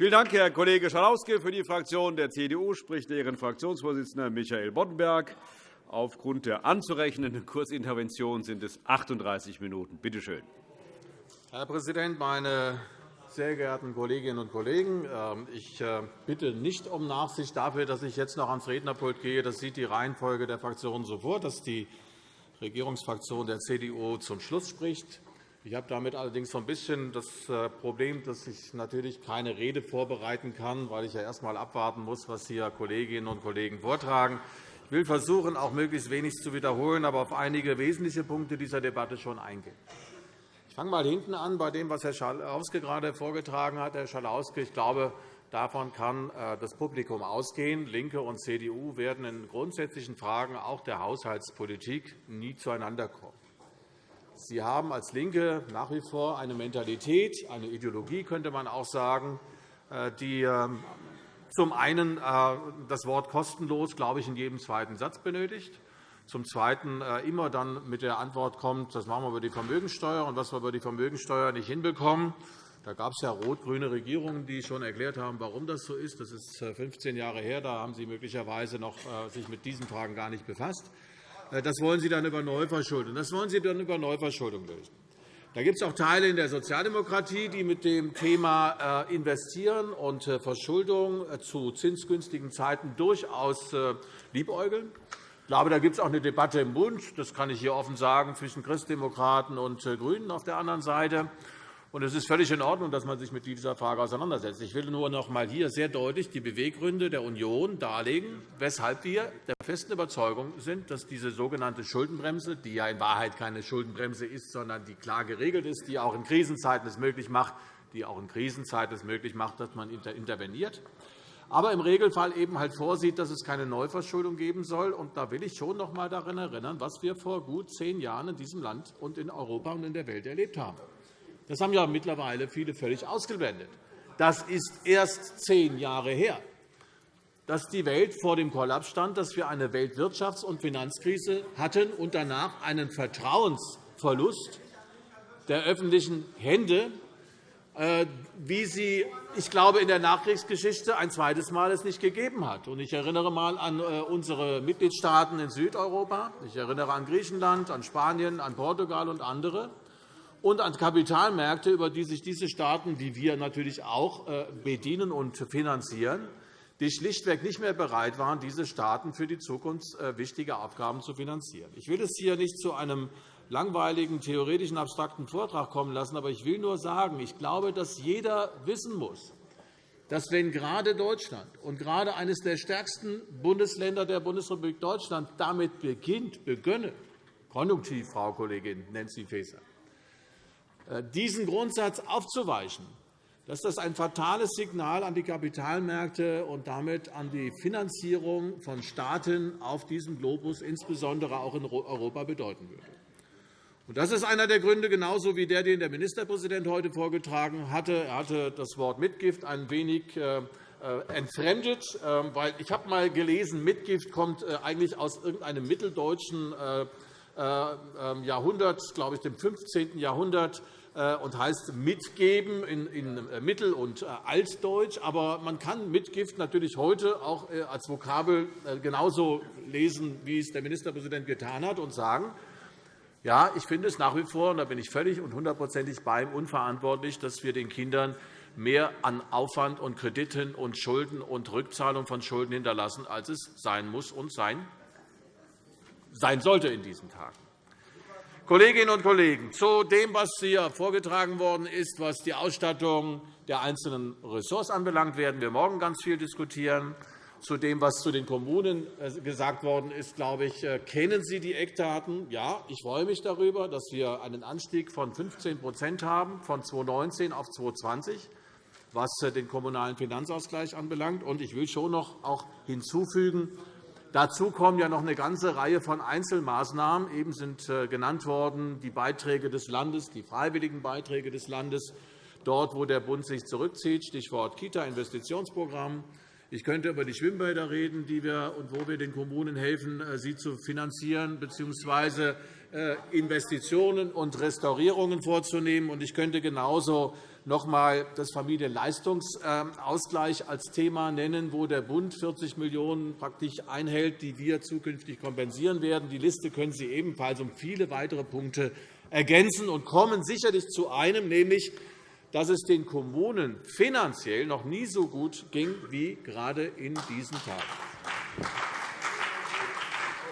Vielen Dank, Herr Kollege Schalauske. Für die Fraktion der CDU spricht deren Fraktionsvorsitzender Michael Boddenberg. Aufgrund der anzurechnenden Kurzintervention sind es 38 Minuten. Bitte schön. Herr Präsident, meine sehr geehrten Kolleginnen und Kollegen! Ähm, ich äh, bitte nicht um Nachsicht dafür, dass ich jetzt noch ans Rednerpult gehe. Das sieht die Reihenfolge der Fraktionen so vor, dass die Regierungsfraktion der CDU zum Schluss spricht. Ich habe damit allerdings so ein bisschen das äh, Problem, dass ich natürlich keine Rede vorbereiten kann, weil ich ja erst einmal abwarten muss, was hier Kolleginnen und Kollegen vortragen. Ich will versuchen, auch möglichst wenig zu wiederholen, aber auf einige wesentliche Punkte dieser Debatte schon eingehen. Ich fange einmal hinten an bei dem, was Herr Schalauske gerade vorgetragen hat. Herr Schalauske, ich glaube, davon kann äh, das Publikum ausgehen. LINKE und CDU werden in grundsätzlichen Fragen auch der Haushaltspolitik nie zueinander kommen. Sie haben als LINKE nach wie vor eine Mentalität, eine Ideologie, könnte man auch sagen, äh, die ähm, zum einen äh, das Wort kostenlos, glaube ich, in jedem zweiten Satz benötigt, zum Zweiten äh, immer dann mit der Antwort kommt, das machen wir über die Vermögensteuer, und was wir über die Vermögensteuer nicht hinbekommen. Da gab es ja rot-grüne Regierungen, die schon erklärt haben, warum das so ist. Das ist 15 Jahre her. Da haben Sie möglicherweise noch sich mit diesen Fragen gar nicht befasst. Äh, das wollen Sie dann über Neuverschuldung. Das wollen Sie dann über Neuverschuldung lösen. Da gibt es auch Teile in der Sozialdemokratie, die mit dem Thema äh, Investieren und äh, Verschuldung zu zinsgünstigen Zeiten durchaus liebäugeln. Ich glaube, da gibt es auch eine Debatte im Bund, das kann ich hier offen sagen, zwischen Christdemokraten und GRÜNEN auf der anderen Seite. Und es ist völlig in Ordnung, dass man sich mit dieser Frage auseinandersetzt. Ich will nur noch einmal hier sehr deutlich die Beweggründe der Union darlegen, weshalb wir der festen Überzeugung sind, dass diese sogenannte Schuldenbremse, die ja in Wahrheit keine Schuldenbremse ist, sondern die klar geregelt ist, die auch in Krisenzeiten es möglich macht, die auch in Krisenzeiten es möglich macht, dass man interveniert, aber im Regelfall eben halt vorsieht, dass es keine Neuverschuldung geben soll. Und da will ich schon noch einmal daran erinnern, was wir vor gut zehn Jahren in diesem Land und in Europa und in der Welt erlebt haben. Das haben ja mittlerweile viele völlig ausgeblendet. Das ist erst zehn Jahre her, dass die Welt vor dem Kollaps stand, dass wir eine Weltwirtschafts- und Finanzkrise hatten und danach einen Vertrauensverlust der öffentlichen Hände, äh, wie sie, ich glaube, in der Nachkriegsgeschichte ein zweites Mal es nicht gegeben hat. Ich erinnere einmal an äh, unsere Mitgliedstaaten in Südeuropa. Ich erinnere an Griechenland, an Spanien, an Portugal und andere und an Kapitalmärkte, über die sich diese Staaten, die wir natürlich auch äh, bedienen und finanzieren, die schlichtweg nicht mehr bereit waren, diese Staaten für die Zukunft äh, wichtige Aufgaben zu finanzieren. Ich will es hier nicht zu einem langweiligen, theoretischen, abstrakten Vortrag kommen lassen, aber ich will nur sagen, ich glaube, dass jeder wissen muss, dass wenn gerade Deutschland und gerade eines der stärksten Bundesländer der Bundesrepublik Deutschland damit beginnt, begönne, konjunktiv, Frau Kollegin Nancy Faeser, diesen Grundsatz aufzuweichen, dass das ein fatales Signal an die Kapitalmärkte und damit an die Finanzierung von Staaten auf diesem Globus, insbesondere auch in Europa, bedeuten würde. Das ist einer der Gründe, genauso wie der, den der Ministerpräsident heute vorgetragen hatte. Er hatte das Wort Mitgift ein wenig äh, äh, entfremdet. Weil ich habe einmal gelesen, Mitgift kommt eigentlich aus irgendeinem mitteldeutschen Jahrhundert, glaube ich, dem 15. Jahrhundert. Äh, und heißt mitgeben in äh, Mittel- und äh, Altdeutsch. Aber man kann Mitgift natürlich heute auch als Vokabel genauso lesen, wie es der Ministerpräsident getan hat, und sagen, ja, ich finde es nach wie vor, und da bin ich völlig und hundertprozentig bei ihm, unverantwortlich, dass wir den Kindern mehr an Aufwand und Krediten und Schulden und Rückzahlung von Schulden hinterlassen, als es sein muss und sein sollte in diesen Tagen. Kolleginnen und Kollegen, zu dem, was hier vorgetragen worden ist, was die Ausstattung der einzelnen Ressorts anbelangt, werden wir morgen ganz viel diskutieren. Zu dem, was zu den Kommunen äh, gesagt worden ist, glaube ich, äh, kennen Sie die Eckdaten. Ja, ich freue mich darüber, dass wir einen Anstieg von 15 haben, von 2019 auf 2020, was äh, den kommunalen Finanzausgleich anbelangt. Ich will schon noch hinzufügen, Dazu kommen ja noch eine ganze Reihe von Einzelmaßnahmen. Eben sind äh, genannt worden die Beiträge des Landes, die freiwilligen Beiträge des Landes, dort, wo der Bund sich zurückzieht, Stichwort Kita-Investitionsprogramm. Ich könnte über die Schwimmbäder reden, die wir und wo wir den Kommunen helfen, äh, sie zu finanzieren bzw. Äh, Investitionen und Restaurierungen vorzunehmen. Ich könnte genauso noch einmal das Familienleistungsausgleich als Thema nennen, wo der Bund 40 Millionen € praktisch einhält, die wir zukünftig kompensieren werden. Die Liste können Sie ebenfalls um viele weitere Punkte ergänzen und kommen sicherlich zu einem, nämlich dass es den Kommunen finanziell noch nie so gut ging wie gerade in diesen Tagen.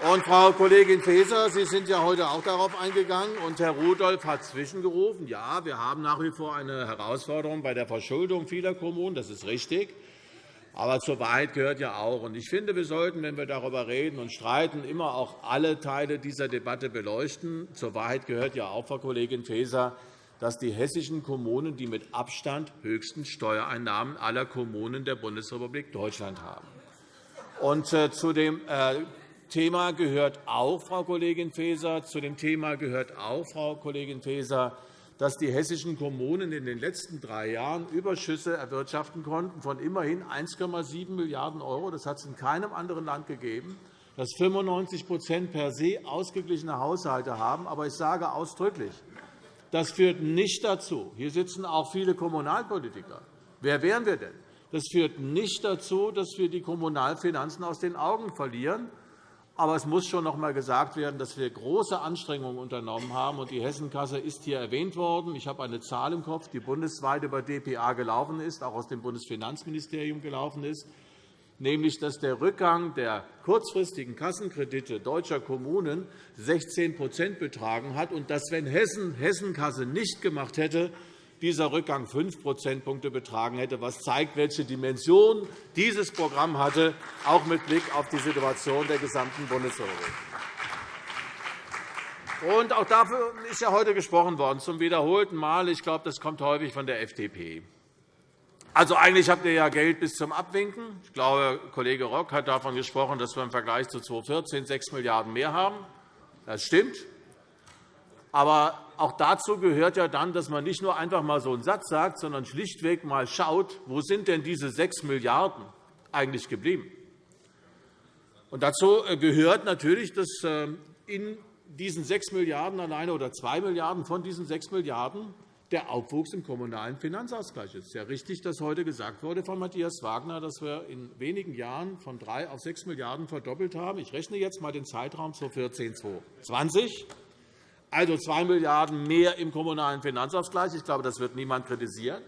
Und, Frau Kollegin Faeser, Sie sind ja heute auch darauf eingegangen, und Herr Rudolph hat zwischengerufen. Ja, wir haben nach wie vor eine Herausforderung bei der Verschuldung vieler Kommunen. Das ist richtig. Aber zur Wahrheit gehört ja auch, und ich finde, wir sollten, wenn wir darüber reden und streiten, immer auch alle Teile dieser Debatte beleuchten. Zur Wahrheit gehört ja auch, Frau Kollegin Faeser, dass die hessischen Kommunen die mit Abstand höchsten Steuereinnahmen aller Kommunen der Bundesrepublik Deutschland haben. Und äh, zu dem äh, Thema gehört auch, Frau Kollegin Faeser, zu dem Thema gehört auch, Frau Kollegin Faeser, dass die hessischen Kommunen in den letzten drei Jahren Überschüsse erwirtschaften konnten von immerhin 1,7 Milliarden €. Das hat es in keinem anderen Land gegeben dass 95% per se ausgeglichene Haushalte haben. Aber ich sage ausdrücklich, das führt nicht dazu, hier sitzen auch viele Kommunalpolitiker. Wer wären wir denn? Das führt nicht dazu, dass wir die Kommunalfinanzen aus den Augen verlieren. Aber es muss schon noch einmal gesagt werden, dass wir große Anstrengungen unternommen haben. Die Hessenkasse ist hier erwähnt worden. Ich habe eine Zahl im Kopf, die bundesweit über dpa gelaufen ist, auch aus dem Bundesfinanzministerium gelaufen ist nämlich dass der Rückgang der kurzfristigen Kassenkredite deutscher Kommunen 16% betragen hat und dass, wenn Hessen Hessenkasse nicht gemacht hätte, dieser Rückgang 5 Prozentpunkte betragen hätte, was zeigt, welche Dimension dieses Programm hatte, auch mit Blick auf die Situation der gesamten Bundesrepublik. Und auch dafür ist ja heute gesprochen worden, zum wiederholten Mal. Ich glaube, das kommt häufig von der FDP. Also, eigentlich habt ihr ja Geld bis zum Abwinken. Ich glaube, Kollege Rock hat davon gesprochen, dass wir im Vergleich zu 2014 6 Milliarden € mehr haben. Das stimmt. Aber auch dazu gehört ja dann, dass man nicht nur einfach mal so einen Satz sagt, sondern schlichtweg mal schaut, wo sind denn diese 6 Milliarden € eigentlich geblieben. Und dazu äh, gehört natürlich, dass äh, in diesen 6 Milliarden € alleine oder 2 Milliarden € von diesen 6 Milliarden € der Aufwuchs im Kommunalen Finanzausgleich ist. Es ist ja richtig, dass heute gesagt wurde von Matthias Wagner, dass wir in wenigen Jahren von 3 auf 6 Milliarden € verdoppelt haben. Ich rechne jetzt einmal den Zeitraum 2014-2020. Also 2 Milliarden € mehr im Kommunalen Finanzausgleich. Ich glaube, das wird niemand kritisieren.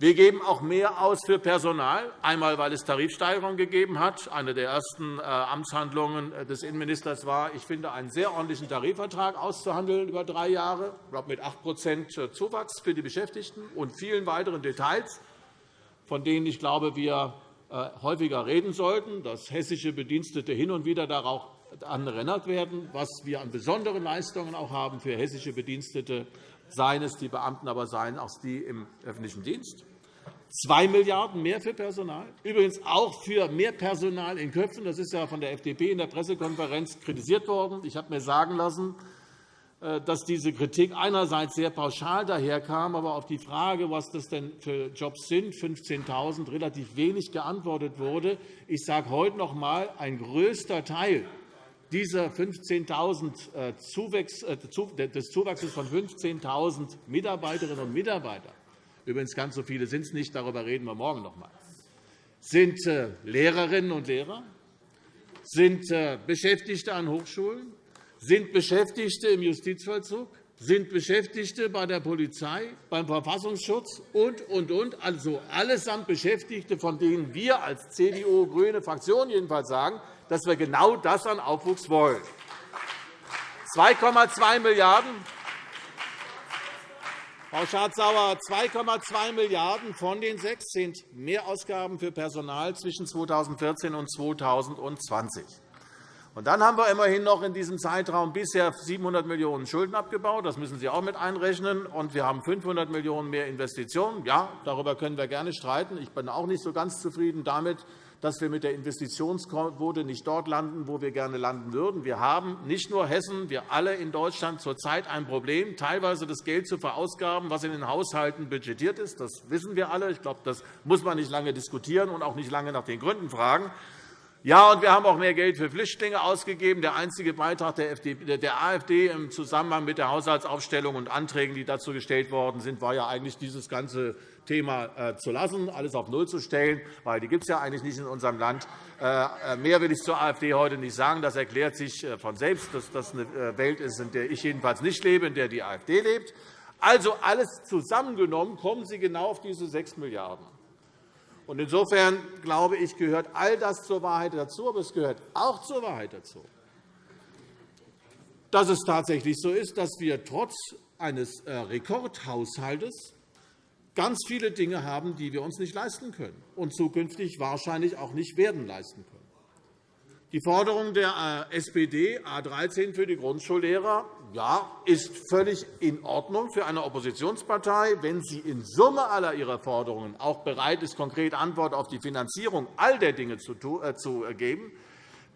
Wir geben auch mehr aus für Personal, einmal weil es Tarifsteigerungen gegeben hat. Eine der ersten äh, Amtshandlungen äh, des Innenministers war, ich finde, einen sehr ordentlichen Tarifvertrag auszuhandeln über drei Jahre, mit 8% äh, Zuwachs für die Beschäftigten und vielen weiteren Details, von denen ich glaube, wir häufiger reden sollten, dass hessische Bedienstete hin und wieder darauf erinnert werden, was wir an besonderen Leistungen auch haben für hessische Bedienstete, seien es die Beamten, aber seien auch die im öffentlichen Dienst. 2 Milliarden € mehr für Personal, übrigens auch für mehr Personal in Köpfen. Das ist ja von der FDP in der Pressekonferenz kritisiert worden. Ich habe mir sagen lassen, äh, dass diese Kritik einerseits sehr pauschal daherkam, aber auf die Frage, was das denn für Jobs sind, 15.000, relativ wenig geantwortet wurde. Ich sage heute noch einmal, ein größter Teil dieser 15.000 äh, äh, des Zuwachses von 15.000 Mitarbeiterinnen und Mitarbeitern übrigens ganz so viele sind es nicht, darüber reden wir morgen noch einmal, sind äh, Lehrerinnen und Lehrer, sind Beschäftigte an Hochschulen, sind Beschäftigte im Justizvollzug, sind Beschäftigte bei der Polizei, beim Verfassungsschutz und, und, und. Also allesamt Beschäftigte, von denen wir als CDU-grüne Fraktion jedenfalls sagen, dass wir genau das an Aufwuchs wollen. 2,2 Milliarden € Frau Schardt-Sauer, 2,2 Milliarden € von den sechs sind Mehrausgaben für Personal zwischen 2014 und 2020. Und dann haben wir immerhin noch in diesem Zeitraum bisher 700 Millionen € Schulden abgebaut. Das müssen Sie auch mit einrechnen. Und wir haben 500 Millionen € mehr Investitionen. Ja, darüber können wir gerne streiten. Ich bin auch nicht so ganz zufrieden damit, dass wir mit der Investitionsquote nicht dort landen, wo wir gerne landen würden. Wir haben nicht nur Hessen, wir alle in Deutschland zurzeit ein Problem, teilweise das Geld zu verausgaben, was in den Haushalten budgetiert ist. Das wissen wir alle. Ich glaube, das muss man nicht lange diskutieren und auch nicht lange nach den Gründen fragen. Ja, und wir haben auch mehr Geld für Flüchtlinge ausgegeben. Der einzige Beitrag der AfD im Zusammenhang mit der Haushaltsaufstellung und Anträgen, die dazu gestellt worden sind, war ja eigentlich dieses ganze Thema äh, zu lassen, alles auf Null zu stellen, weil die gibt es ja eigentlich nicht in unserem Land. Äh, äh, mehr will ich zur AfD heute nicht sagen. Das erklärt sich von selbst, dass das eine Welt ist, in der ich jedenfalls nicht lebe, in der die AfD lebt. Also alles zusammengenommen kommen Sie genau auf diese 6 Milliarden €. Insofern glaube ich, gehört all das zur Wahrheit dazu. Aber es gehört auch zur Wahrheit dazu, dass es tatsächlich so ist, dass wir trotz eines Rekordhaushalts ganz viele Dinge haben, die wir uns nicht leisten können und zukünftig wahrscheinlich auch nicht werden leisten können. Die Forderung der äh, SPD A 13 für die Grundschullehrer ja, ist völlig in Ordnung für eine Oppositionspartei, wenn sie in Summe aller ihrer Forderungen auch bereit ist, konkret Antwort auf die Finanzierung all der Dinge zu äh, geben,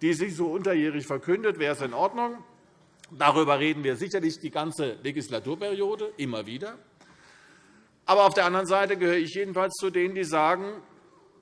die sie so unterjährig verkündet, wäre es in Ordnung. Darüber reden wir sicherlich die ganze Legislaturperiode immer wieder. Aber auf der anderen Seite gehöre ich jedenfalls zu denen, die sagen,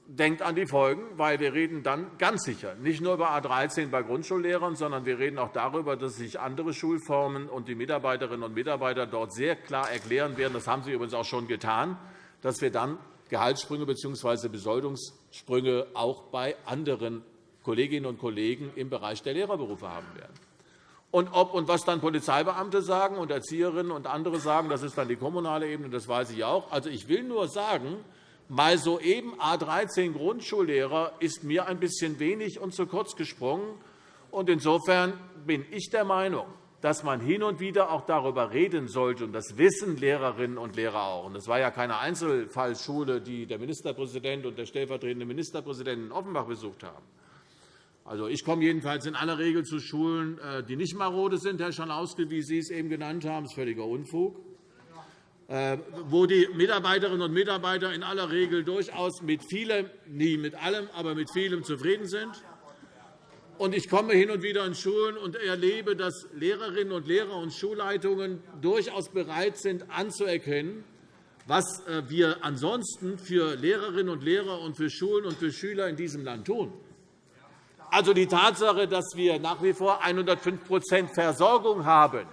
denkt an die Folgen, weil wir reden dann ganz sicher nicht nur über A 13 bei Grundschullehrern, sondern wir reden auch darüber, dass sich andere Schulformen und die Mitarbeiterinnen und Mitarbeiter dort sehr klar erklären werden. Das haben sie übrigens auch schon getan, dass wir dann Gehaltssprünge bzw. Besoldungssprünge auch bei anderen Kolleginnen und Kollegen im Bereich der Lehrerberufe haben werden. Und ob und was dann Polizeibeamte sagen und Erzieherinnen und andere sagen, das ist dann die kommunale Ebene, das weiß ich auch. Also, ich will nur sagen, mal soeben A 13 Grundschullehrer ist mir ein bisschen wenig und zu kurz gesprungen. Insofern bin ich der Meinung, dass man hin und wieder auch darüber reden sollte, und das wissen Lehrerinnen und Lehrer auch. Das war ja keine Einzelfallschule, die der Ministerpräsident und der stellvertretende Ministerpräsident in Offenbach besucht haben. Also, ich komme jedenfalls in aller Regel zu Schulen, äh, die nicht marode sind, Herr Schalauske, wie Sie es eben genannt haben. Das ist völliger Unfug. Äh, wo die Mitarbeiterinnen und Mitarbeiter in aller Regel durchaus mit vielem, nie mit allem, aber mit vielem zufrieden sind. Ich komme hin und wieder in Schulen und erlebe, dass Lehrerinnen und Lehrer und Schulleitungen durchaus bereit sind, anzuerkennen, was äh, wir ansonsten für Lehrerinnen und Lehrer und für Schulen und für Schüler in diesem Land tun. Also die Tatsache, dass wir nach wie vor 105% Versorgung haben,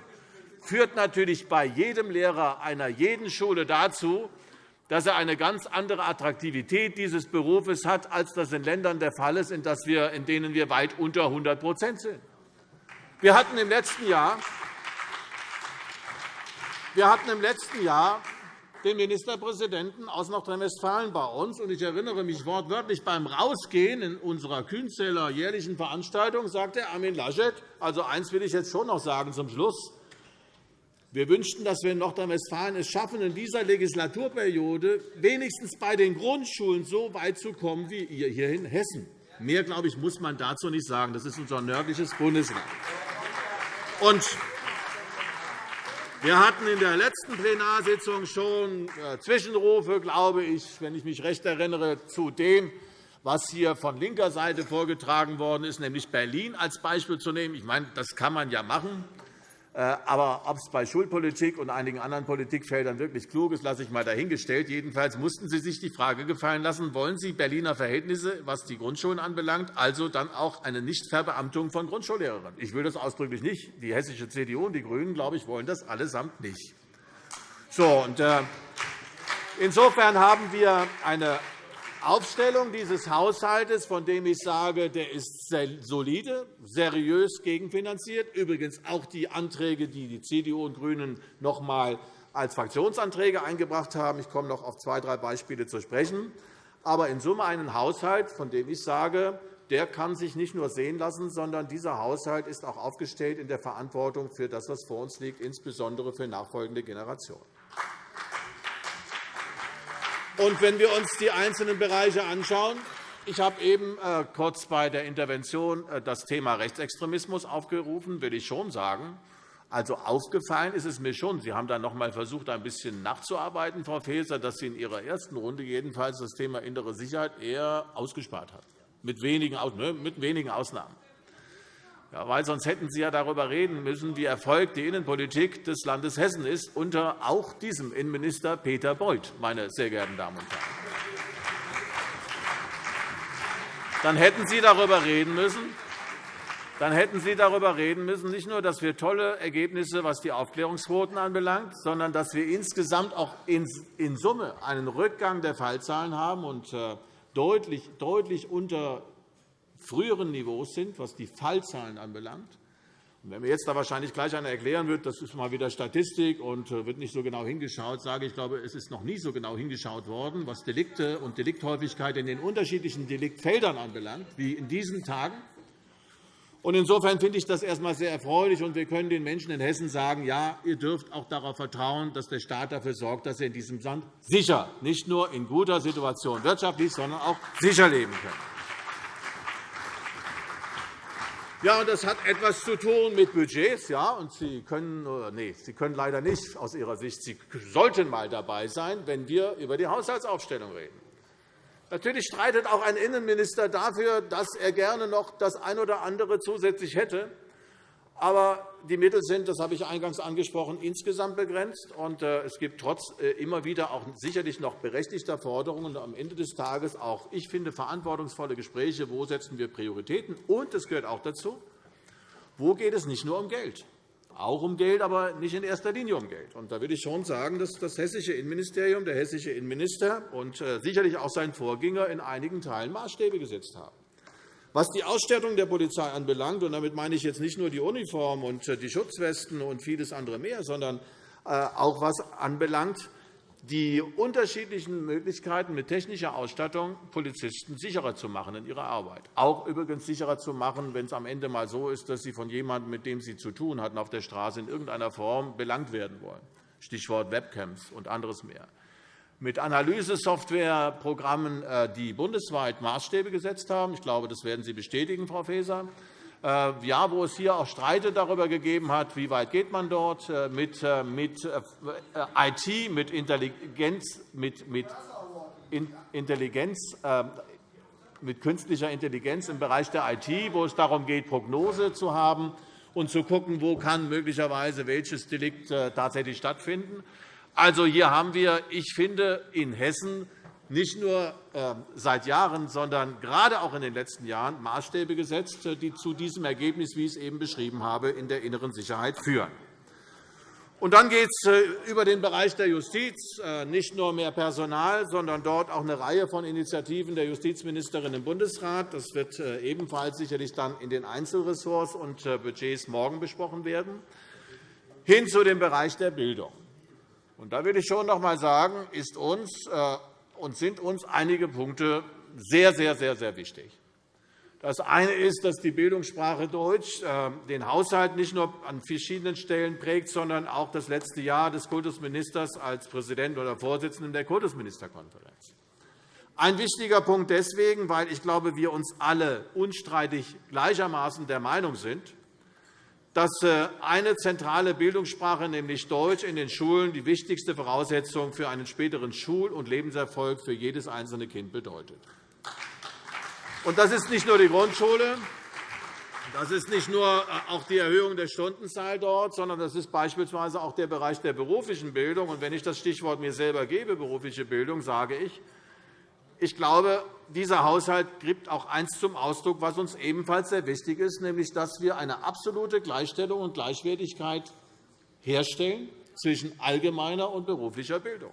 führt natürlich bei jedem Lehrer einer jeden Schule dazu, dass er eine ganz andere Attraktivität dieses Berufes hat, als das in Ländern der Fall ist, in denen wir weit unter 100% sind. Wir hatten im letzten Jahr wir hatten im letzten Jahr den Ministerpräsidenten aus Nordrhein-Westfalen bei uns. Ich erinnere mich wortwörtlich, beim Rausgehen in unserer Kühnzeller jährlichen Veranstaltung sagte Armin Laschet, also eins will ich jetzt schon noch sagen zum Schluss, wir wünschten, dass wir in Nordrhein-Westfalen es schaffen, in dieser Legislaturperiode wenigstens bei den Grundschulen so weit zu kommen wie ihr hier in Hessen. Mehr, glaube ich, muss man dazu nicht sagen. Das ist unser nördliches Bundesland. Und wir hatten in der letzten Plenarsitzung schon äh, Zwischenrufe, glaube ich, wenn ich mich recht erinnere, zu dem, was hier von linker Seite vorgetragen worden ist, nämlich Berlin als Beispiel zu nehmen. Ich meine, das kann man ja machen. Äh, aber ob es bei Schulpolitik und einigen anderen Politikfeldern wirklich klug ist, lasse ich einmal dahingestellt. Jedenfalls mussten Sie sich die Frage gefallen lassen, wollen Sie Berliner Verhältnisse, was die Grundschulen anbelangt, also dann auch eine Nichtverbeamtung von Grundschullehrern? Ich will das ausdrücklich nicht. Die hessische CDU und die GRÜNEN, glaube ich, wollen das allesamt nicht. So, und, äh, Insofern haben wir eine Aufstellung dieses Haushalts, von dem ich sage, der ist solide, seriös gegenfinanziert. Übrigens auch die Anträge, die die CDU und GRÜNEN noch einmal als Fraktionsanträge eingebracht haben. Ich komme noch auf zwei, drei Beispiele zu sprechen. Aber in Summe einen Haushalt, von dem ich sage, der kann sich nicht nur sehen lassen, sondern dieser Haushalt ist auch aufgestellt in der Verantwortung für das, was vor uns liegt, insbesondere für nachfolgende Generationen. Und wenn wir uns die einzelnen Bereiche anschauen, Ich habe eben äh, kurz bei der Intervention äh, das Thema Rechtsextremismus aufgerufen, will ich schon sagen. Also aufgefallen ist es mir schon. Sie haben dann noch einmal versucht, ein bisschen nachzuarbeiten, Frau Faeser, dass Sie in Ihrer ersten Runde jedenfalls das Thema innere Sicherheit eher ausgespart haben, mit wenigen, ne, mit wenigen Ausnahmen. Ja, weil sonst hätten Sie ja darüber reden müssen, wie erfolgt die Innenpolitik des Landes Hessen ist, unter auch diesem Innenminister Peter Beuth, meine sehr geehrten Damen und Herren. Dann hätten Sie darüber reden müssen, dann hätten Sie darüber reden müssen, nicht nur, dass wir tolle Ergebnisse, was die Aufklärungsquoten anbelangt, sondern dass wir insgesamt auch in Summe einen Rückgang der Fallzahlen haben und äh, deutlich, deutlich unter früheren Niveaus sind, was die Fallzahlen anbelangt. Und wenn mir jetzt da wahrscheinlich gleich einer erklären wird, das ist mal wieder Statistik und äh, wird nicht so genau hingeschaut, sage ich, glaube, es ist noch nie so genau hingeschaut worden, was Delikte und Delikthäufigkeit in den unterschiedlichen Deliktfeldern anbelangt, wie in diesen Tagen. Insofern finde ich das erst einmal sehr erfreulich, und wir können den Menschen in Hessen sagen, ja, ihr dürft auch darauf vertrauen, dass der Staat dafür sorgt, dass ihr in diesem Land sicher, nicht nur in guter Situation wirtschaftlich, sondern auch sicher leben könnt. Ja, und das hat etwas zu tun mit Budgets. Ja, und Sie, können, nee, Sie können leider nicht aus Ihrer Sicht, Sie sollten einmal dabei sein, wenn wir über die Haushaltsaufstellung reden. Natürlich streitet auch ein Innenminister dafür, dass er gerne noch das eine oder andere zusätzlich hätte. Aber die Mittel sind, das habe ich eingangs angesprochen, insgesamt begrenzt. Und äh, es gibt trotz äh, immer wieder auch sicherlich noch berechtigter Forderungen und am Ende des Tages auch, ich finde, verantwortungsvolle Gespräche, wo setzen wir Prioritäten. Und es gehört auch dazu, wo geht es nicht nur um Geld, auch um Geld, aber nicht in erster Linie um Geld. Und da will ich schon sagen, dass das hessische Innenministerium, der hessische Innenminister und äh, sicherlich auch sein Vorgänger in einigen Teilen Maßstäbe gesetzt haben. Was die Ausstattung der Polizei anbelangt, und damit meine ich jetzt nicht nur die Uniform und äh, die Schutzwesten und vieles andere mehr, sondern äh, auch was anbelangt, die unterschiedlichen Möglichkeiten, mit technischer Ausstattung Polizisten sicherer zu machen in ihrer Arbeit. Auch übrigens sicherer zu machen, wenn es am Ende einmal so ist, dass sie von jemandem, mit dem sie zu tun hatten, auf der Straße in irgendeiner Form belangt werden wollen. Stichwort Webcams und anderes mehr mit Analysesoftwareprogrammen, äh, die bundesweit Maßstäbe gesetzt haben. Ich glaube, das werden Sie bestätigen, Frau Faeser. Äh, ja, wo es hier auch Streite darüber gegeben hat, wie weit geht man dort äh, mit, mit IT, mit Intelligenz, mit, mit Intelligenz, mit künstlicher Intelligenz im Bereich der IT, wo es darum geht, Prognose zu haben und zu schauen, wo kann möglicherweise welches Delikt tatsächlich stattfinden. Also hier haben wir, ich finde, in Hessen nicht nur ähm, seit Jahren, sondern gerade auch in den letzten Jahren Maßstäbe gesetzt, äh, die zu diesem Ergebnis, wie ich es eben beschrieben habe, in der inneren Sicherheit führen. Und dann geht es äh, über den Bereich der Justiz, äh, nicht nur mehr Personal, sondern dort auch eine Reihe von Initiativen der Justizministerin im Bundesrat. Das wird ebenfalls sicherlich dann in den Einzelressorts und Budgets morgen besprochen werden, hin zu dem Bereich der Bildung. Und da will ich schon noch einmal sagen, ist uns äh, und sind uns einige Punkte sehr, sehr, sehr, sehr wichtig. Das eine ist, dass die Bildungssprache Deutsch äh, den Haushalt nicht nur an verschiedenen Stellen prägt, sondern auch das letzte Jahr des Kultusministers als Präsident oder Vorsitzenden der Kultusministerkonferenz. Ein wichtiger Punkt deswegen, weil ich glaube, wir uns alle unstreitig gleichermaßen der Meinung sind, dass äh, eine zentrale Bildungssprache, nämlich Deutsch, in den Schulen die wichtigste Voraussetzung für einen späteren Schul- und Lebenserfolg für jedes einzelne Kind bedeutet. Das ist nicht nur die Grundschule, das ist nicht nur äh, auch die Erhöhung der Stundenzahl dort, sondern das ist beispielsweise auch der Bereich der beruflichen Bildung. Und wenn ich das Stichwort mir selber gebe, berufliche Bildung, sage ich, ich glaube, dieser Haushalt gibt auch eines zum Ausdruck, was uns ebenfalls sehr wichtig ist, nämlich dass wir eine absolute Gleichstellung und Gleichwertigkeit herstellen zwischen allgemeiner und beruflicher Bildung.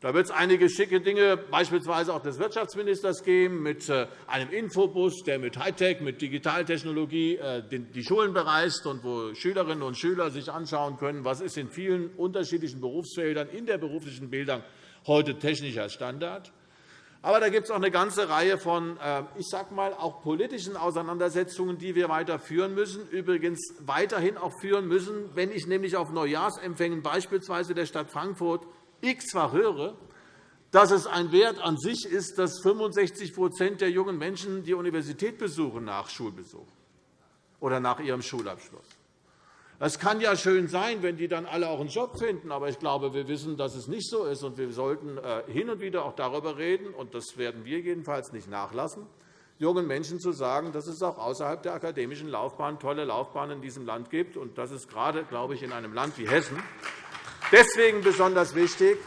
Da wird es einige schicke Dinge, beispielsweise auch des Wirtschaftsministers, geben, mit äh, einem Infobus, der mit Hightech, mit Digitaltechnologie äh, die Schulen bereist und wo Schülerinnen und Schüler sich anschauen können, was ist in vielen unterschiedlichen Berufsfeldern in der beruflichen Bildung heute technischer Standard. Aber da gibt es auch eine ganze Reihe von äh, ich sage mal, auch politischen Auseinandersetzungen, die wir weiter führen müssen, übrigens weiterhin auch führen müssen, wenn ich nämlich auf Neujahrsempfängen beispielsweise der Stadt Frankfurt x-fach höre, dass es ein Wert an sich ist, dass 65% der jungen Menschen die Universität besuchen nach Schulbesuch oder nach ihrem Schulabschluss. Es kann ja schön sein, wenn die dann alle auch einen Job finden. Aber ich glaube, wir wissen, dass es nicht so ist. Und wir sollten äh, hin und wieder auch darüber reden, und das werden wir jedenfalls nicht nachlassen, jungen Menschen zu sagen, dass es auch außerhalb der akademischen Laufbahn tolle Laufbahnen in diesem Land gibt. Und das ist gerade, glaube ich, in einem Land wie Hessen deswegen besonders wichtig,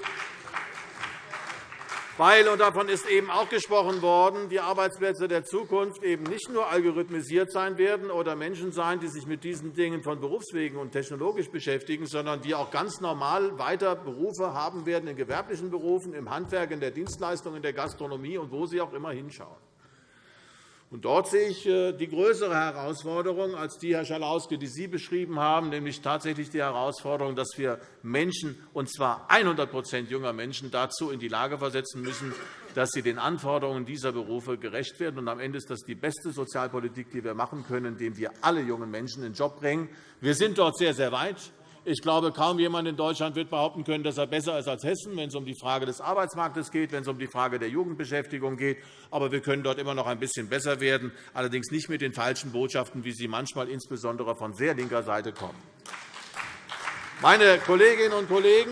weil, und davon ist eben auch gesprochen worden, die Arbeitsplätze der Zukunft eben nicht nur algorithmisiert sein werden oder Menschen sein, die sich mit diesen Dingen von Berufswegen und technologisch beschäftigen, sondern die auch ganz normal weiter Berufe haben werden in gewerblichen Berufen, im Handwerk, in der Dienstleistung, in der Gastronomie und wo sie auch immer hinschauen. Und dort sehe ich äh, die größere Herausforderung als die, Herr Schalauske, die Sie beschrieben haben, nämlich tatsächlich die Herausforderung, dass wir Menschen, und zwar 100 junger Menschen, dazu in die Lage versetzen müssen, dass sie den Anforderungen dieser Berufe gerecht werden. Und am Ende ist das die beste Sozialpolitik, die wir machen können, indem wir alle jungen Menschen in den Job bringen. Wir sind dort sehr, sehr weit. Ich glaube, kaum jemand in Deutschland wird behaupten können, dass er besser ist als Hessen, wenn es um die Frage des Arbeitsmarktes geht, wenn es um die Frage der Jugendbeschäftigung geht. Aber wir können dort immer noch ein bisschen besser werden, allerdings nicht mit den falschen Botschaften, wie sie manchmal insbesondere von sehr linker Seite kommen. Meine Kolleginnen und Kollegen,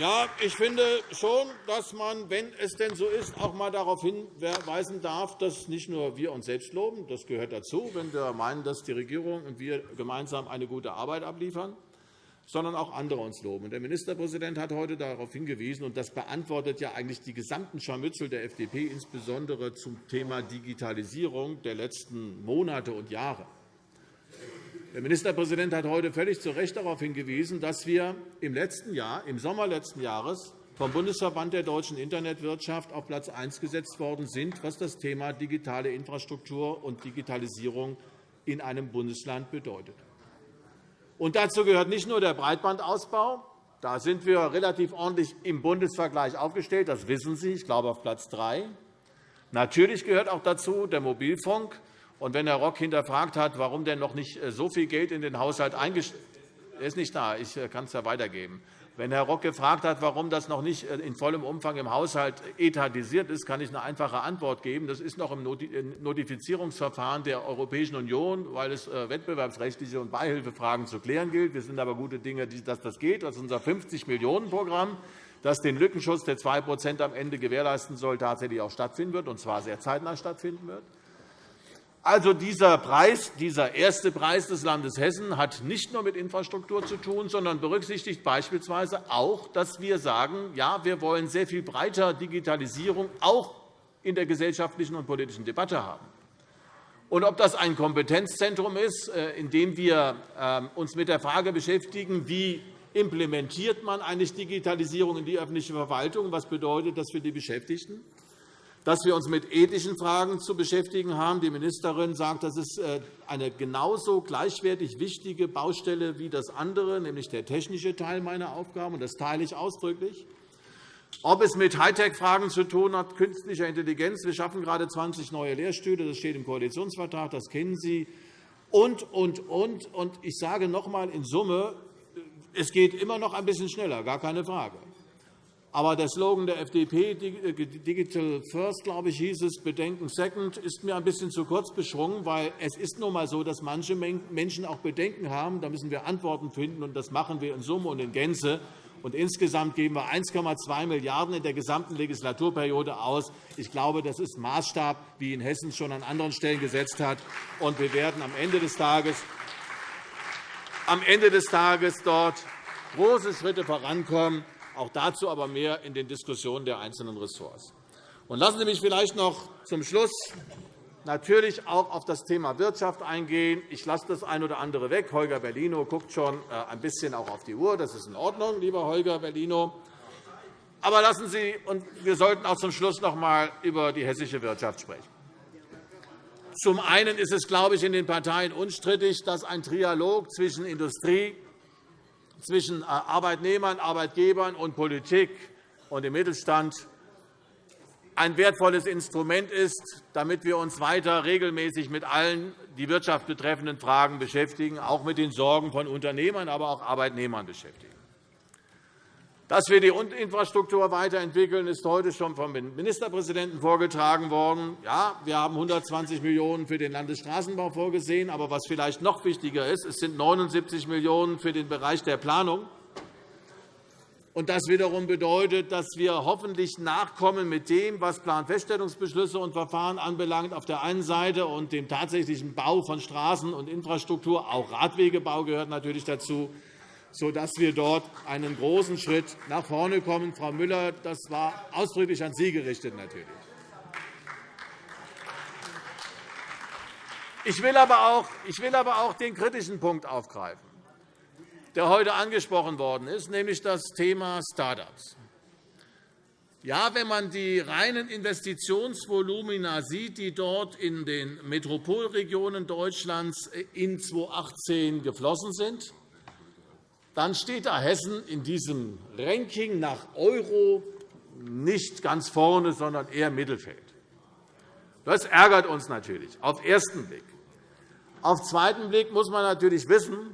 ja, ich finde schon, dass man, wenn es denn so ist, auch einmal darauf hinweisen darf, dass nicht nur wir uns selbst loben, das gehört dazu, wenn wir meinen, dass die Regierung und wir gemeinsam eine gute Arbeit abliefern, sondern auch andere uns loben. Der Ministerpräsident hat heute darauf hingewiesen, und das beantwortet ja eigentlich die gesamten Scharmützel der FDP, insbesondere zum Thema Digitalisierung der letzten Monate und Jahre. Der Ministerpräsident hat heute völlig zu Recht darauf hingewiesen, dass wir im letzten Jahr, im Sommer letzten Jahres vom Bundesverband der deutschen Internetwirtschaft auf Platz 1 gesetzt worden sind, was das Thema digitale Infrastruktur und Digitalisierung in einem Bundesland bedeutet. Und dazu gehört nicht nur der Breitbandausbau. Da sind wir relativ ordentlich im Bundesvergleich aufgestellt. Das wissen Sie. Ich glaube, auf Platz 3. Natürlich gehört auch dazu der Mobilfunk. Und wenn Herr Rock hinterfragt hat, warum denn noch nicht äh, so viel Geld in den Haushalt eingestellt ist nicht da. Ich äh, kann es ja weitergeben. Wenn Herr Rock gefragt hat, warum das noch nicht äh, in vollem Umfang im Haushalt etatisiert ist, kann ich eine einfache Antwort geben. Das ist noch im Notifizierungsverfahren der Europäischen Union, weil es wettbewerbsrechtliche und Beihilfefragen zu klären gilt. Wir sind aber gute Dinge, dass das geht. Das ist unser 50-Millionen-Programm, das den Lückenschutz der 2% am Ende gewährleisten soll, tatsächlich auch stattfinden wird, und zwar sehr zeitnah stattfinden wird. Also dieser Preis, dieser erste Preis des Landes Hessen hat nicht nur mit Infrastruktur zu tun, sondern berücksichtigt beispielsweise auch, dass wir sagen, ja, wir wollen sehr viel breiter Digitalisierung auch in der gesellschaftlichen und politischen Debatte haben. Und ob das ein Kompetenzzentrum ist, äh, in dem wir ähm, uns mit der Frage beschäftigen, wie implementiert man eigentlich Digitalisierung in die öffentliche Verwaltung, was bedeutet das für die Beschäftigten? Dass wir uns mit ethischen Fragen zu beschäftigen haben. Die Ministerin sagt, das ist äh, eine genauso gleichwertig wichtige Baustelle wie das andere, nämlich der technische Teil meiner Aufgaben. Das teile ich ausdrücklich. Ob es mit Hightech-Fragen zu tun hat, künstlicher Intelligenz. Wir schaffen gerade 20 neue Lehrstühle. Das steht im Koalitionsvertrag. Das kennen Sie. Und, und, und. Und ich sage noch einmal in Summe, es geht immer noch ein bisschen schneller, gar keine Frage. Aber der Slogan der FDP, äh, Digital First, glaube ich, hieß es, Bedenken Second, ist mir ein bisschen zu kurz beschwungen, weil es ist nun einmal so, dass manche Menschen auch Bedenken haben. Da müssen wir Antworten finden, und das machen wir in Summe und in Gänze. Und insgesamt geben wir 1,2 Milliarden € in der gesamten Legislaturperiode aus. Ich glaube, das ist Maßstab, wie in Hessen schon an anderen Stellen gesetzt hat. Und wir werden am Ende des Tages, am Ende des Tages dort große Schritte vorankommen. Auch dazu aber mehr in den Diskussionen der einzelnen Ressorts. Und lassen Sie mich vielleicht noch zum Schluss natürlich auch auf das Thema Wirtschaft eingehen. Ich lasse das eine oder andere weg. Holger Bellino guckt schon äh, ein bisschen auch auf die Uhr. Das ist in Ordnung, lieber Holger Bellino. Aber lassen Sie, und wir sollten auch zum Schluss noch einmal über die hessische Wirtschaft sprechen. Zum einen ist es, glaube ich, in den Parteien unstrittig, dass ein Trialog zwischen Industrie, zwischen äh, Arbeitnehmern, Arbeitgebern und Politik und dem Mittelstand ein wertvolles Instrument ist, damit wir uns weiter regelmäßig mit allen die Wirtschaft betreffenden Fragen beschäftigen, auch mit den Sorgen von Unternehmern, aber auch Arbeitnehmern beschäftigen. Dass wir die Infrastruktur weiterentwickeln, ist heute schon vom Ministerpräsidenten vorgetragen worden. Ja, wir haben 120 Millionen € für den Landesstraßenbau vorgesehen. Aber was vielleicht noch wichtiger ist, es sind 79 Millionen € für den Bereich der Planung. Das wiederum bedeutet, dass wir hoffentlich nachkommen mit dem, was Planfeststellungsbeschlüsse und Verfahren anbelangt, auf der einen Seite und dem tatsächlichen Bau von Straßen und Infrastruktur. Auch Radwegebau gehört natürlich dazu sodass wir dort einen großen Schritt nach vorne kommen. Frau Müller, das war ausdrücklich an Sie gerichtet. Natürlich. Ich will, aber auch, den kritischen Punkt aufgreifen, der heute angesprochen worden ist, nämlich das Thema Start-ups. Ja, wenn man die reinen Investitionsvolumina sieht, die dort in den Metropolregionen Deutschlands in 2018 geflossen sind, dann steht da Hessen in diesem Ranking nach Euro nicht ganz vorne, sondern eher Mittelfeld. Das ärgert uns natürlich auf den ersten Blick. Auf den zweiten Blick muss man natürlich wissen,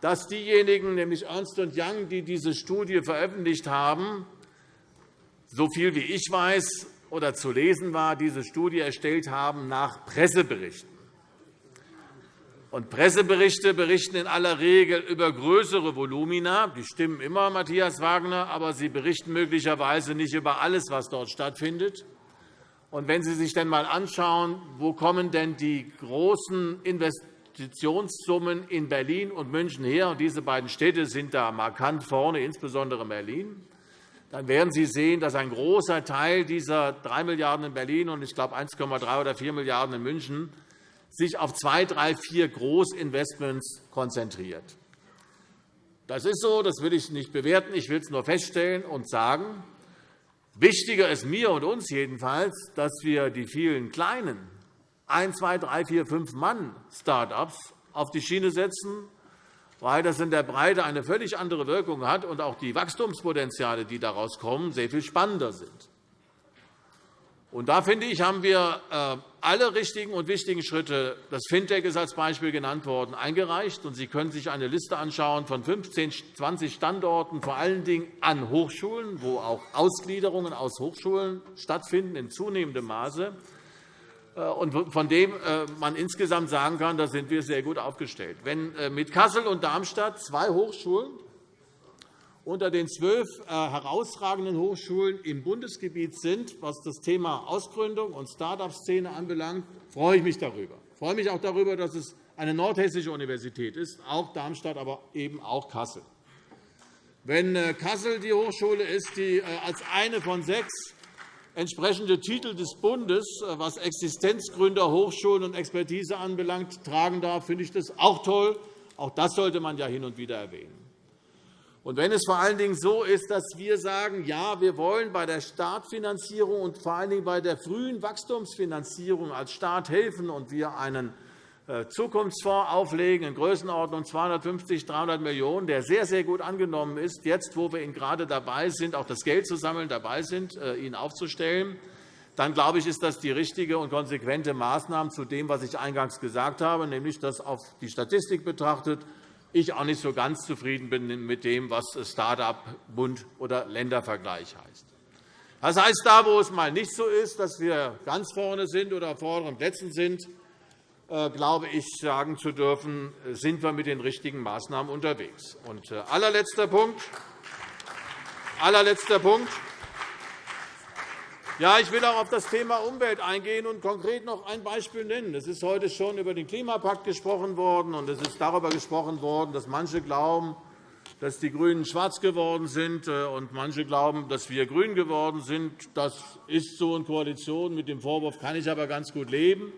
dass diejenigen, nämlich Ernst Young, die diese Studie veröffentlicht haben, so viel wie ich weiß oder zu lesen war, diese Studie erstellt haben nach Presseberichten. Und Presseberichte berichten in aller Regel über größere Volumina. Die stimmen immer, Matthias Wagner, aber sie berichten möglicherweise nicht über alles, was dort stattfindet. Und wenn Sie sich dann einmal anschauen, wo kommen denn die großen Investitionssummen in Berlin und München her, und diese beiden Städte sind da markant vorne, insbesondere Berlin, dann werden Sie sehen, dass ein großer Teil dieser 3 Milliarden € in Berlin und ich glaube 1,3 oder 4 Milliarden € in München sich auf zwei, drei, vier Großinvestments konzentriert. Das ist so, das will ich nicht bewerten. Ich will es nur feststellen und sagen. Wichtiger ist mir und uns jedenfalls, dass wir die vielen kleinen ein, zwei, drei, vier, fünf Mann Start-ups auf die Schiene setzen, weil das in der Breite eine völlig andere Wirkung hat und auch die Wachstumspotenziale, die daraus kommen, sehr viel spannender sind. Und da finde ich, haben wir äh, alle richtigen und wichtigen Schritte, das Fintech ist als Beispiel genannt worden, eingereicht. Und Sie können sich eine Liste anschauen von 15, 20 Standorten, vor allen Dingen an Hochschulen, wo auch Ausgliederungen aus Hochschulen stattfinden in zunehmendem Maße, äh, und von dem äh, man insgesamt sagen kann, da sind wir sehr gut aufgestellt. Wenn mit Kassel und Darmstadt zwei Hochschulen unter den zwölf äh, herausragenden Hochschulen im Bundesgebiet sind, was das Thema Ausgründung und Start-up-Szene anbelangt, freue ich mich darüber. Ich freue mich auch darüber, dass es eine nordhessische Universität ist, auch Darmstadt, aber eben auch Kassel. Wenn äh, Kassel die Hochschule ist, die äh, als eine von sechs entsprechende Titel des Bundes, was Existenzgründer, Hochschulen und Expertise anbelangt, tragen darf, finde ich das auch toll. Auch das sollte man ja hin und wieder erwähnen. Und wenn es vor allen Dingen so ist, dass wir sagen, ja, wir wollen bei der Startfinanzierung und vor allen Dingen bei der frühen Wachstumsfinanzierung als Staat helfen und wir einen äh, Zukunftsfonds auflegen in Größenordnung 250, 300 Millionen €, der sehr, sehr gut angenommen ist, jetzt, wo wir ihn gerade dabei sind, auch das Geld zu sammeln, dabei sind, äh, ihn aufzustellen, dann glaube ich, ist das die richtige und konsequente Maßnahme zu dem, was ich eingangs gesagt habe, nämlich dass auf die Statistik betrachtet ich auch nicht so ganz zufrieden bin mit dem, was Start-up-Bund oder Ländervergleich heißt. Das heißt, da, wo es mal nicht so ist, dass wir ganz vorne sind oder auf vorderen Plätzen sind, äh, glaube ich, sagen zu dürfen, sind wir mit den richtigen Maßnahmen unterwegs. Und äh, allerletzter Punkt. Allerletzter Punkt. Ja, ich will auch auf das Thema Umwelt eingehen und konkret noch ein Beispiel nennen. Es ist heute schon über den Klimapakt gesprochen worden, und es ist darüber gesprochen worden, dass manche glauben, dass die GRÜNEN schwarz geworden sind, äh, und manche glauben, dass wir grün geworden sind. Das ist so in Koalition. Mit dem Vorwurf kann ich aber ganz gut leben.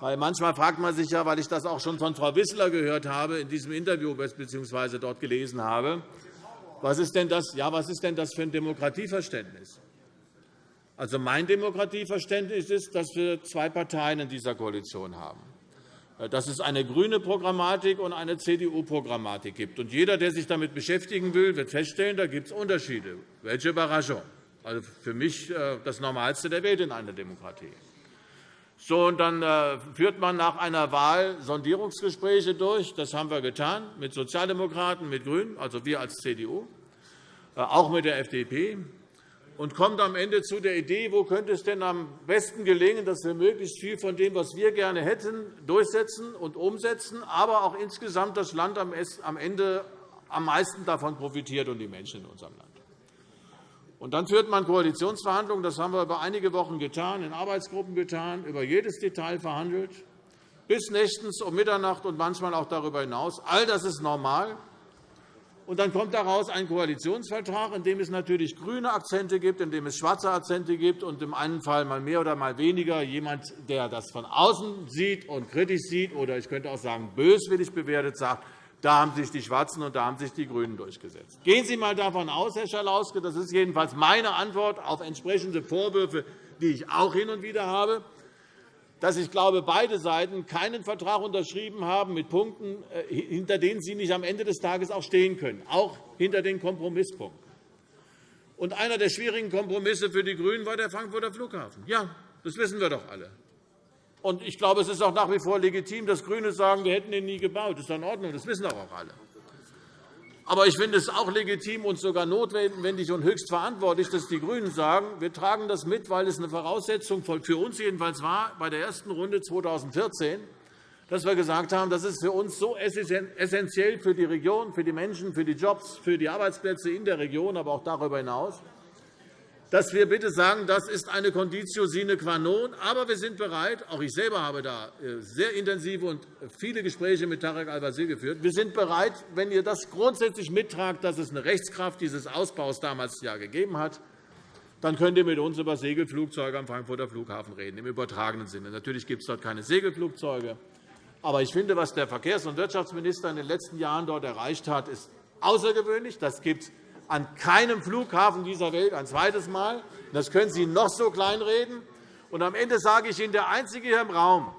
Weil manchmal fragt man sich ja, weil ich das auch schon von Frau Wissler gehört habe, in diesem Interview bzw. dort gelesen habe, was ist denn das, ja, was ist denn das für ein Demokratieverständnis? Also mein Demokratieverständnis ist, dass wir zwei Parteien in dieser Koalition haben dass es eine grüne Programmatik und eine CDU-Programmatik gibt. Und jeder, der sich damit beschäftigen will, wird feststellen, da gibt es Unterschiede. Welche Überraschung! Also für mich äh, das Normalste der Welt in einer Demokratie. So, und dann äh, führt man nach einer Wahl Sondierungsgespräche durch. Das haben wir getan mit Sozialdemokraten, mit GRÜNEN, also wir als CDU. äh, auch mit der FDP, und kommt am Ende zu der Idee, wo könnte es denn am besten gelingen, dass wir möglichst viel von dem, was wir gerne hätten, durchsetzen und umsetzen, aber auch insgesamt das Land am Ende am meisten davon profitiert und die Menschen in unserem Land. Und dann führt man Koalitionsverhandlungen. Das haben wir über einige Wochen getan, in Arbeitsgruppen getan, über jedes Detail verhandelt, bis nächtens um Mitternacht und manchmal auch darüber hinaus. All das ist normal. Und dann kommt daraus ein Koalitionsvertrag, in dem es natürlich grüne Akzente gibt, in dem es schwarze Akzente gibt und im einen Fall mal mehr oder mal weniger jemand, der das von außen sieht und kritisch sieht oder ich könnte auch sagen böswillig bewertet, sagt, da haben sich die Schwarzen und da haben sich die GRÜNEN durchgesetzt. Gehen Sie einmal davon aus, Herr Schalauske, das ist jedenfalls meine Antwort auf entsprechende Vorwürfe, die ich auch hin und wieder habe, dass ich glaube, beide Seiten keinen Vertrag unterschrieben haben mit Punkten, äh, hinter denen sie nicht am Ende des Tages auch stehen können, auch hinter den Kompromisspunkten. Und einer der schwierigen Kompromisse für die GRÜNEN war der Frankfurter Flughafen. Ja, das wissen wir doch alle. Und ich glaube, es ist auch nach wie vor legitim, dass GRÜNE sagen, wir hätten ihn nie gebaut. Das ist in Ordnung. Das wissen doch auch alle. Aber ich finde es auch legitim und sogar notwendig und höchst verantwortlich, dass die GRÜNEN sagen, wir tragen das mit, weil es eine Voraussetzung für uns jedenfalls war bei der ersten Runde 2014, dass wir gesagt haben, das ist für uns so essentiell für die Region, für die Menschen, für die Jobs, für die Arbeitsplätze in der Region, aber auch darüber hinaus, dass wir bitte sagen, das ist eine Conditio sine qua non. Aber wir sind bereit, auch ich selber habe da äh, sehr intensive und viele Gespräche mit Tarek Al-Wazir geführt, wir sind bereit, wenn ihr das grundsätzlich mittragt, dass es eine Rechtskraft dieses Ausbaus damals ja gegeben hat, dann könnt ihr mit uns über Segelflugzeuge am Frankfurter Flughafen reden, im übertragenen Sinne. Natürlich gibt es dort keine Segelflugzeuge. Aber ich finde, was der Verkehrs- und Wirtschaftsminister in den letzten Jahren dort erreicht hat, ist außergewöhnlich. Das gibt an keinem Flughafen dieser Welt ein zweites Mal. Das können Sie noch so kleinreden. Und am Ende sage ich Ihnen, der Einzige hier im Raum,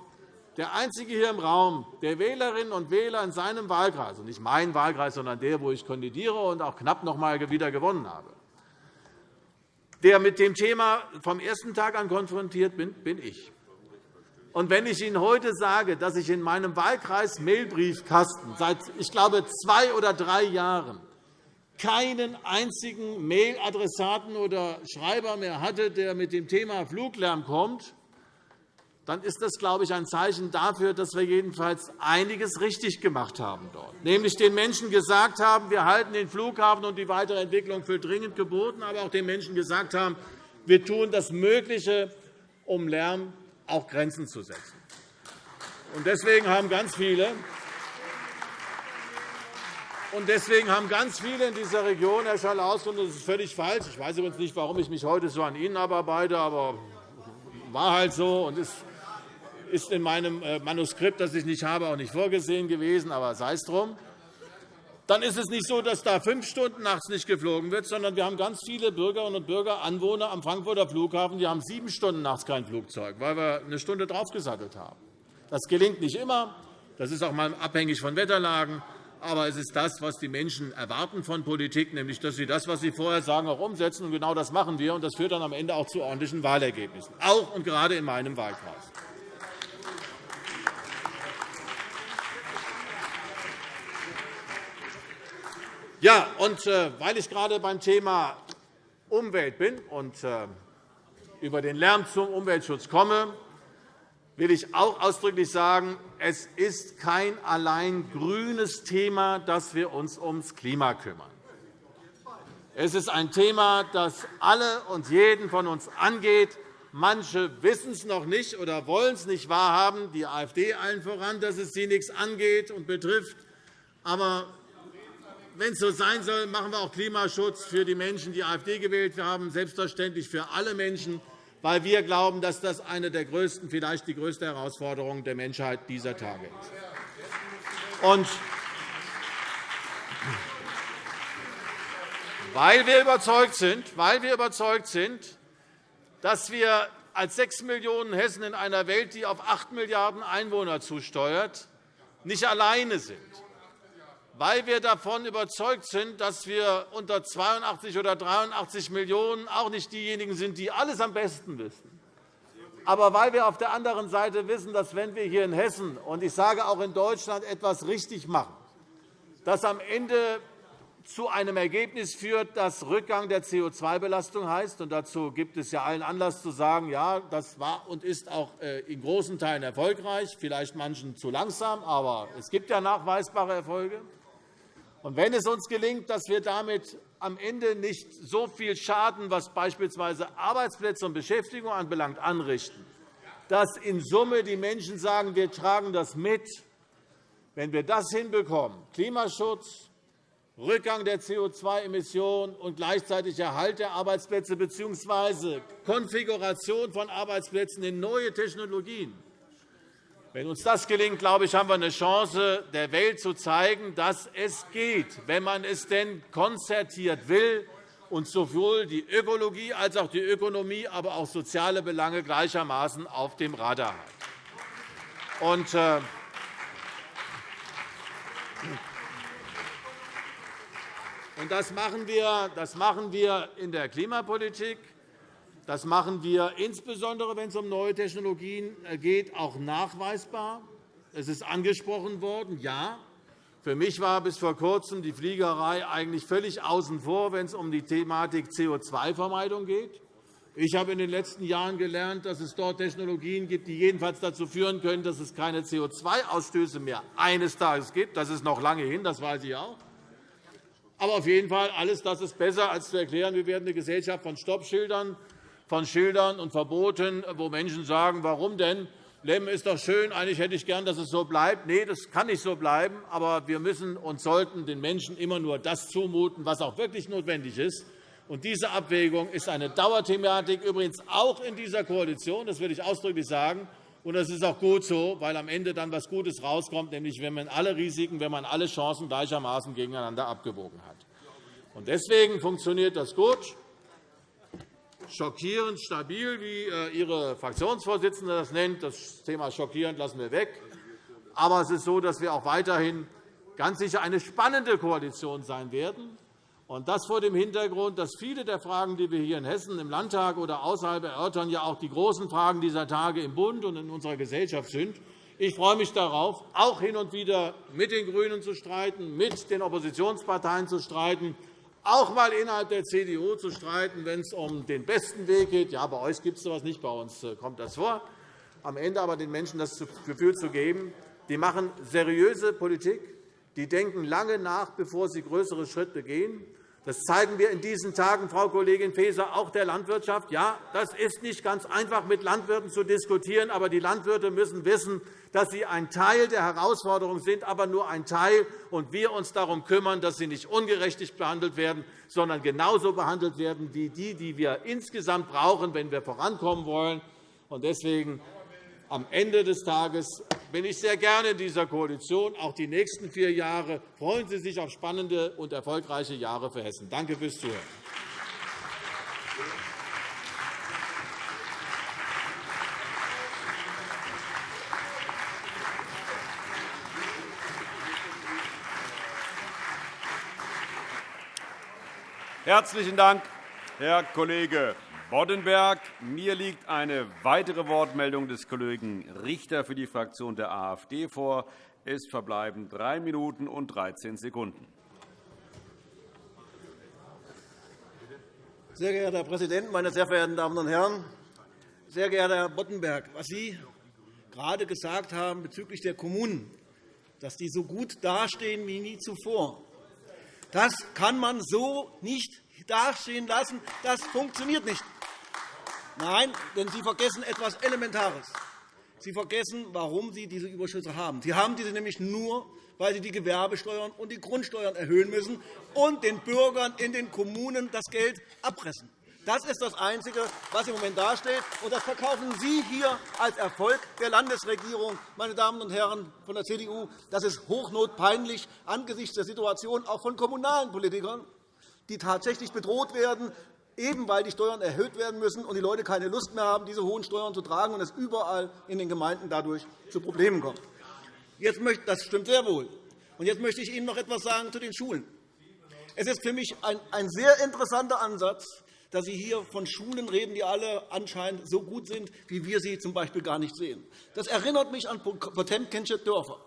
der Einzige hier im Raum, der Wählerinnen und Wähler in seinem Wahlkreis, und nicht mein Wahlkreis, sondern der, wo ich kandidiere und auch knapp noch einmal wieder gewonnen habe, der mit dem Thema vom ersten Tag an konfrontiert bin, bin ich. Und wenn ich Ihnen heute sage, dass ich in meinem Wahlkreis Mailbriefkasten seit, ich glaube, zwei oder drei Jahren keinen einzigen Mailadressaten oder Schreiber mehr hatte, der mit dem Thema Fluglärm kommt, dann ist das, glaube ich, ein Zeichen dafür, dass wir jedenfalls einiges richtig gemacht haben dort. Nämlich den Menschen gesagt haben, wir halten den Flughafen und die weitere Entwicklung für dringend geboten, aber auch den Menschen gesagt haben, wir tun das Mögliche, um Lärm auch Grenzen zu setzen. Deswegen haben ganz viele deswegen haben ganz viele in dieser Region, Herr Schalaus, und das ist völlig falsch. Ich weiß übrigens nicht, warum ich mich heute so an Ihnen abarbeite, aber war halt so und ist ist in meinem äh, Manuskript, das ich nicht habe, auch nicht vorgesehen gewesen, aber sei es drum. Dann ist es nicht so, dass da fünf Stunden nachts nicht geflogen wird, sondern wir haben ganz viele Bürgerinnen und Bürger, Anwohner am Frankfurter Flughafen, die haben sieben Stunden nachts kein Flugzeug, weil wir eine Stunde draufgesattelt haben. Das gelingt nicht immer. Das ist auch mal abhängig von Wetterlagen. Aber es ist das, was die Menschen erwarten von Politik, nämlich dass sie das, was sie vorher sagen, auch umsetzen. Und genau das machen wir. Und das führt dann am Ende auch zu ordentlichen Wahlergebnissen, auch und gerade in meinem Wahlkreis. Ja, und äh, weil ich gerade beim Thema Umwelt bin und äh, über den Lärm zum Umweltschutz komme, will ich auch ausdrücklich sagen, es ist kein allein grünes Thema, dass wir uns ums Klima kümmern. Es ist ein Thema, das alle und jeden von uns angeht. Manche wissen es noch nicht oder wollen es nicht wahrhaben, die AfD allen voran, dass es sie nichts angeht und betrifft. Aber wenn es so sein soll, machen wir auch Klimaschutz für die Menschen, die AfD gewählt haben, selbstverständlich für alle Menschen weil wir glauben, dass das eine der größten, vielleicht die größte Herausforderung der Menschheit dieser Tage ist. Und weil wir überzeugt sind, weil wir überzeugt sind, dass wir als 6 Millionen Hessen in einer Welt, die auf 8 Milliarden Einwohner zusteuert, nicht alleine sind weil wir davon überzeugt sind, dass wir unter 82 oder 83 Millionen auch nicht diejenigen sind, die alles am besten wissen. Aber weil wir auf der anderen Seite wissen, dass wenn wir hier in Hessen und ich sage auch in Deutschland etwas richtig machen, dass am Ende zu einem Ergebnis führt, das Rückgang der CO2-Belastung heißt. Und dazu gibt es ja allen Anlass zu sagen, ja, das war und ist auch äh, in großen Teilen erfolgreich, vielleicht manchen zu langsam, aber es gibt ja nachweisbare Erfolge. Und wenn es uns gelingt, dass wir damit am Ende nicht so viel Schaden, was beispielsweise Arbeitsplätze und Beschäftigung anbelangt, anrichten, dass in Summe die Menschen sagen, wir tragen das mit, wenn wir das hinbekommen, Klimaschutz, Rückgang der CO2-Emissionen und gleichzeitig Erhalt der Arbeitsplätze bzw. Konfiguration von Arbeitsplätzen in neue Technologien, wenn uns das gelingt, glaube ich, haben wir eine Chance, der Welt zu zeigen, dass es geht, wenn man es denn konzertiert will und sowohl die Ökologie als auch die Ökonomie, aber auch soziale Belange gleichermaßen auf dem Radar hat. Und, äh, und das, machen wir, das machen wir in der Klimapolitik. Das machen wir insbesondere, wenn es um neue Technologien äh, geht, auch nachweisbar. Es ist angesprochen worden, ja. Für mich war bis vor Kurzem die Fliegerei eigentlich völlig außen vor, wenn es um die Thematik CO2-Vermeidung geht. Ich habe in den letzten Jahren gelernt, dass es dort Technologien gibt, die jedenfalls dazu führen können, dass es keine CO2-Ausstöße mehr eines Tages gibt. Das ist noch lange hin, das weiß ich auch. Aber auf jeden Fall, alles das ist besser, als zu erklären, wir werden eine Gesellschaft von Stoppschildern von Schildern und Verboten, wo Menschen sagen, warum denn? Leben ist doch schön, eigentlich hätte ich gern, dass es so bleibt. Nein, das kann nicht so bleiben. Aber wir müssen und sollten den Menschen immer nur das zumuten, was auch wirklich notwendig ist. Und diese Abwägung ist eine Dauerthematik, übrigens auch in dieser Koalition. Das will ich ausdrücklich sagen. Und das ist auch gut so, weil am Ende dann etwas Gutes rauskommt, nämlich wenn man alle Risiken, wenn man alle Chancen gleichermaßen gegeneinander abgewogen hat. Und deswegen funktioniert das gut schockierend stabil, wie äh, Ihre Fraktionsvorsitzende das nennt. Das Thema schockierend lassen wir weg. Aber es ist so, dass wir auch weiterhin ganz sicher eine spannende Koalition sein werden. Und das vor dem Hintergrund, dass viele der Fragen, die wir hier in Hessen im Landtag oder außerhalb erörtern, ja auch die großen Fragen dieser Tage im Bund und in unserer Gesellschaft sind. Ich freue mich darauf, auch hin und wieder mit den GRÜNEN zu streiten, mit den Oppositionsparteien zu streiten, auch einmal innerhalb der CDU zu streiten, wenn es um den besten Weg geht. Ja, bei euch gibt es so etwas nicht, bei uns äh, kommt das vor. Am Ende aber den Menschen das Gefühl zu geben, die machen seriöse Politik, die denken lange nach, bevor sie größere Schritte gehen. Das zeigen wir in diesen Tagen, Frau Kollegin Faeser, auch der Landwirtschaft. Ja, das ist nicht ganz einfach, mit Landwirten zu diskutieren, aber die Landwirte müssen wissen, dass sie ein Teil der Herausforderung sind, aber nur ein Teil, und wir uns darum kümmern, dass sie nicht ungerechtig behandelt werden, sondern genauso behandelt werden wie die, die wir insgesamt brauchen, wenn wir vorankommen wollen. Deswegen am Ende des Tages bin ich sehr gerne in dieser Koalition. Auch die nächsten vier Jahre freuen Sie sich auf spannende und erfolgreiche Jahre für Hessen. Danke fürs Zuhören. Herzlichen Dank, Herr Kollege Boddenberg. Mir liegt eine weitere Wortmeldung des Kollegen Richter für die Fraktion der AfD vor. Es verbleiben drei Minuten und 13 Sekunden. Sehr geehrter Herr Präsident, meine sehr verehrten Damen und Herren! Sehr geehrter Herr Boddenberg, was Sie gerade gesagt haben bezüglich der Kommunen, dass die so gut dastehen wie nie zuvor, das kann man so nicht dastehen lassen. Das funktioniert nicht. Nein, denn Sie vergessen etwas Elementares. Sie vergessen, warum Sie diese Überschüsse haben. Sie haben diese nämlich nur, weil Sie die Gewerbesteuern und die Grundsteuern erhöhen müssen und den Bürgern in den Kommunen das Geld abpressen. Das ist das Einzige, was im Moment dasteht. Und das verkaufen Sie hier als Erfolg der Landesregierung, meine Damen und Herren von der CDU. Das ist hochnotpeinlich angesichts der Situation auch von kommunalen Politikern, die tatsächlich bedroht werden, eben weil die Steuern erhöht werden müssen und die Leute keine Lust mehr haben, diese hohen Steuern zu tragen und es überall in den Gemeinden dadurch zu Problemen kommt. das stimmt sehr wohl. Und jetzt möchte ich Ihnen noch etwas sagen zu den Schulen. Es ist für mich ein sehr interessanter Ansatz, dass Sie hier von Schulen reden, die alle anscheinend so gut sind, wie wir sie z. B. gar nicht sehen. Das erinnert mich an Potemkinsche Dörfer.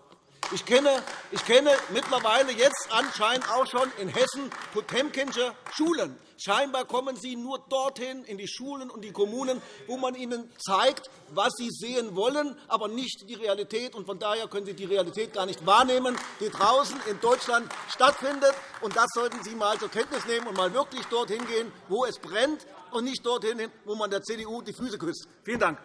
Ich kenne, ich kenne mittlerweile jetzt anscheinend auch schon in Hessen Potemkinsche Schulen. Scheinbar kommen Sie nur dorthin, in die Schulen und die Kommunen, wo man ihnen zeigt, was sie sehen wollen, aber nicht die Realität. Von daher können Sie die Realität gar nicht wahrnehmen, die draußen in Deutschland stattfindet. Das sollten Sie einmal zur Kenntnis nehmen und mal wirklich dorthin gehen, wo es brennt, und nicht dorthin, wo man der CDU die Füße küsst. Vielen Dank.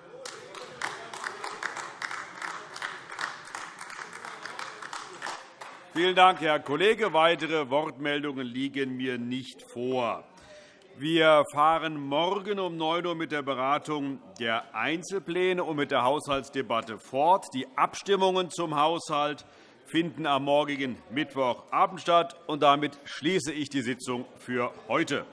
Vielen Dank, Herr Kollege. Weitere Wortmeldungen liegen mir nicht vor. Wir fahren morgen um 9 Uhr mit der Beratung der Einzelpläne und mit der Haushaltsdebatte fort. Die Abstimmungen zum Haushalt finden am morgigen Mittwochabend statt. Damit schließe ich die Sitzung für heute.